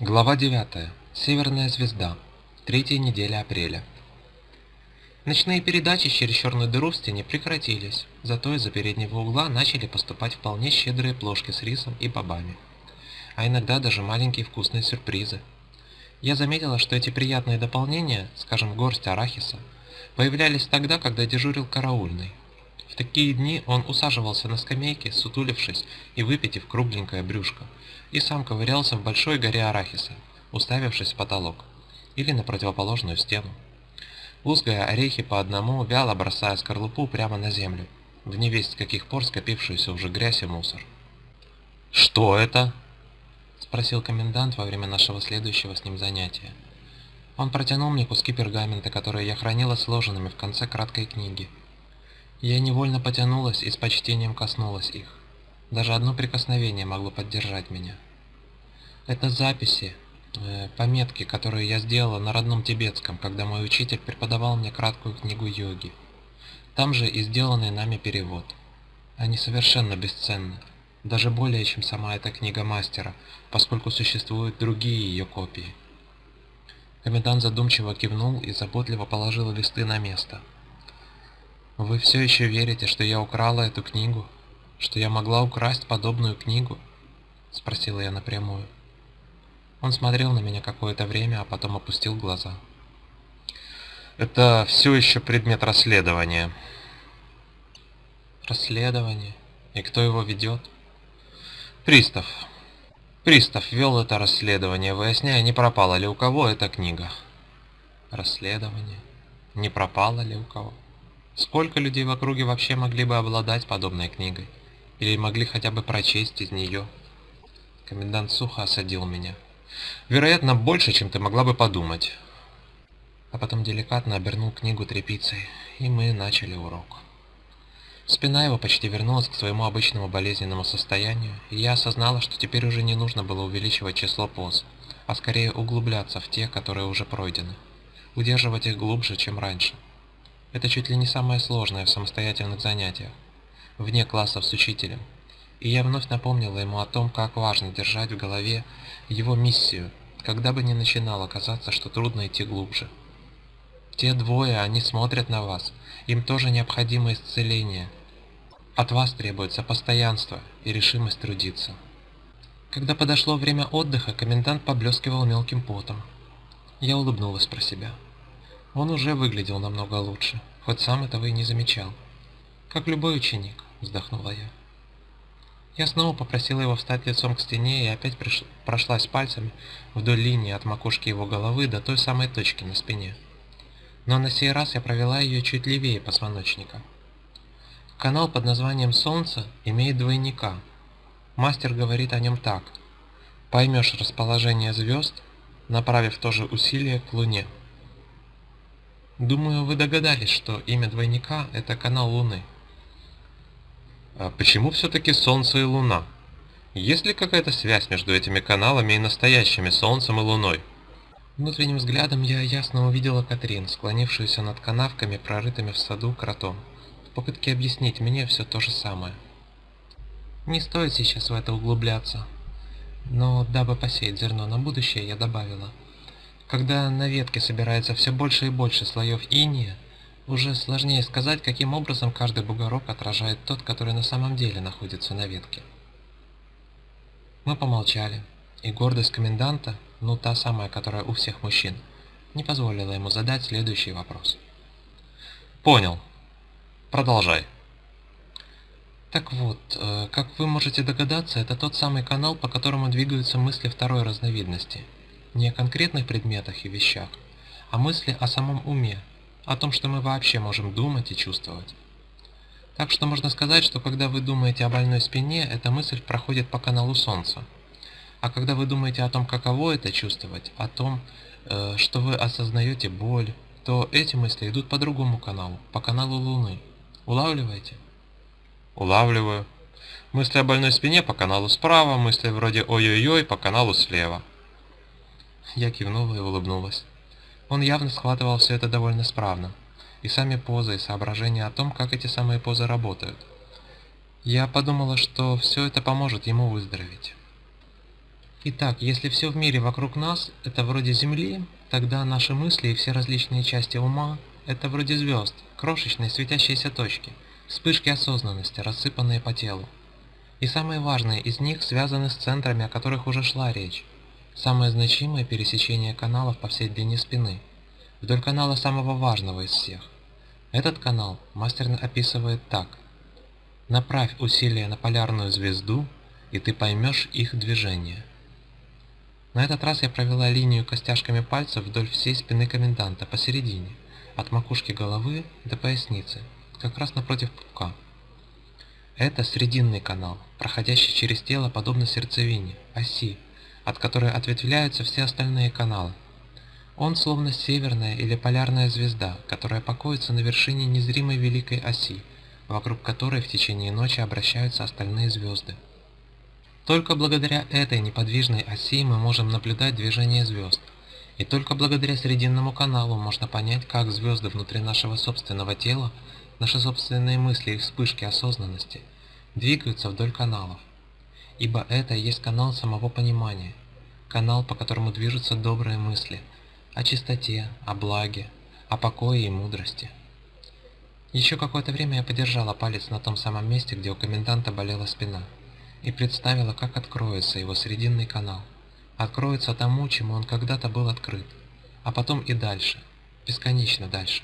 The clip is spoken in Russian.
Глава 9. Северная звезда. Третья неделя апреля. Ночные передачи через черную дыру в стене прекратились, зато из-за переднего угла начали поступать вполне щедрые плошки с рисом и бобами. А иногда даже маленькие вкусные сюрпризы. Я заметила, что эти приятные дополнения, скажем, горсть арахиса, появлялись тогда, когда дежурил караульный. В такие дни он усаживался на скамейке, сутулившись и выпитив кругленькое брюшко, и сам ковырялся в большой горе арахиса, уставившись в потолок, или на противоположную стену. Лузгая орехи по одному, вяло бросая скорлупу прямо на землю, в невесть с каких пор скопившуюся уже грязь и мусор. «Что это?» – спросил комендант во время нашего следующего с ним занятия. Он протянул мне куски пергамента, которые я хранила сложенными в конце краткой книги. Я невольно потянулась и с почтением коснулась их. Даже одно прикосновение могло поддержать меня. Это записи, э, пометки, которые я сделала на родном тибетском, когда мой учитель преподавал мне краткую книгу йоги. Там же и сделанный нами перевод. Они совершенно бесценны, даже более, чем сама эта книга мастера, поскольку существуют другие ее копии. Комендант задумчиво кивнул и заботливо положил листы на место. «Вы все еще верите, что я украла эту книгу? Что я могла украсть подобную книгу?» Спросила я напрямую. Он смотрел на меня какое-то время, а потом опустил глаза. Это все еще предмет расследования. Расследование? И кто его ведет? Пристав. Пристав вел это расследование, выясняя, не пропала ли у кого эта книга. Расследование? Не пропала ли у кого? Сколько людей в округе вообще могли бы обладать подобной книгой? Или могли хотя бы прочесть из нее? Комендант сухо осадил меня. Вероятно, больше, чем ты могла бы подумать. А потом деликатно обернул книгу тряпицей, и мы начали урок. Спина его почти вернулась к своему обычному болезненному состоянию, и я осознала, что теперь уже не нужно было увеличивать число поз, а скорее углубляться в те, которые уже пройдены, удерживать их глубже, чем раньше. Это чуть ли не самое сложное в самостоятельных занятиях, вне классов с учителем, и я вновь напомнила ему о том, как важно держать в голове его миссию, когда бы ни начинало казаться, что трудно идти глубже. Те двое, они смотрят на вас, им тоже необходимо исцеление. От вас требуется постоянство и решимость трудиться. Когда подошло время отдыха, комендант поблескивал мелким потом. Я улыбнулась про себя. Он уже выглядел намного лучше, хоть сам этого и не замечал. Как любой ученик, вздохнула я. Я снова попросила его встать лицом к стене и опять приш... прошлась пальцами вдоль линии от макушки его головы до той самой точки на спине. Но на сей раз я провела ее чуть левее позвоночника. Канал под названием «Солнце» имеет двойника. Мастер говорит о нем так. Поймешь расположение звезд, направив тоже усилие к Луне. Думаю, вы догадались, что имя двойника – это канал Луны. А почему все-таки Солнце и Луна? Есть ли какая-то связь между этими каналами и настоящими Солнцем и Луной? Внутренним взглядом я ясно увидела Катрин, склонившуюся над канавками, прорытыми в саду кротом, в попытке объяснить мне все то же самое. Не стоит сейчас в это углубляться, но дабы посеять зерно на будущее, я добавила. Когда на ветке собирается все больше и больше слоев иния, уже сложнее сказать, каким образом каждый бугорок отражает тот, который на самом деле находится на ветке. Мы помолчали, и гордость коменданта, ну та самая, которая у всех мужчин, не позволила ему задать следующий вопрос. Понял. Продолжай. Так вот, э, как вы можете догадаться, это тот самый канал, по которому двигаются мысли второй разновидности. Не о конкретных предметах и вещах, а мысли о самом уме, о том, что мы вообще можем думать и чувствовать. Так что можно сказать, что когда вы думаете о больной спине, эта мысль проходит по каналу Солнца. А когда вы думаете о том, каково это чувствовать, о том, э, что вы осознаете боль, то эти мысли идут по другому каналу, по каналу Луны. Улавливаете? Улавливаю. Мысли о больной спине по каналу справа, мысли вроде ой-ой-ой по каналу слева. Я кивнула и улыбнулась. Он явно схватывал все это довольно справно. И сами позы, и соображения о том, как эти самые позы работают. Я подумала, что все это поможет ему выздороветь. Итак, если все в мире вокруг нас – это вроде Земли, тогда наши мысли и все различные части ума – это вроде звезд, крошечные светящиеся точки, вспышки осознанности, рассыпанные по телу. И самые важные из них связаны с центрами, о которых уже шла речь. Самое значимое пересечение каналов по всей длине спины, вдоль канала самого важного из всех. Этот канал мастер описывает так. Направь усилия на полярную звезду, и ты поймешь их движение. На этот раз я провела линию костяшками пальцев вдоль всей спины коменданта посередине, от макушки головы до поясницы, как раз напротив пупка. Это срединный канал, проходящий через тело подобно сердцевине, оси, от которой ответвляются все остальные каналы. Он словно северная или полярная звезда, которая покоится на вершине незримой великой оси, вокруг которой в течение ночи обращаются остальные звезды. Только благодаря этой неподвижной оси мы можем наблюдать движение звезд. И только благодаря Срединному каналу можно понять, как звезды внутри нашего собственного тела, наши собственные мысли и вспышки осознанности, двигаются вдоль каналов. Ибо это есть канал самого понимания, канал, по которому движутся добрые мысли, о чистоте, о благе, о покое и мудрости. Еще какое-то время я подержала палец на том самом месте, где у коменданта болела спина и представила, как откроется его срединный канал. Откроется тому, чему он когда-то был открыт, а потом и дальше, бесконечно дальше.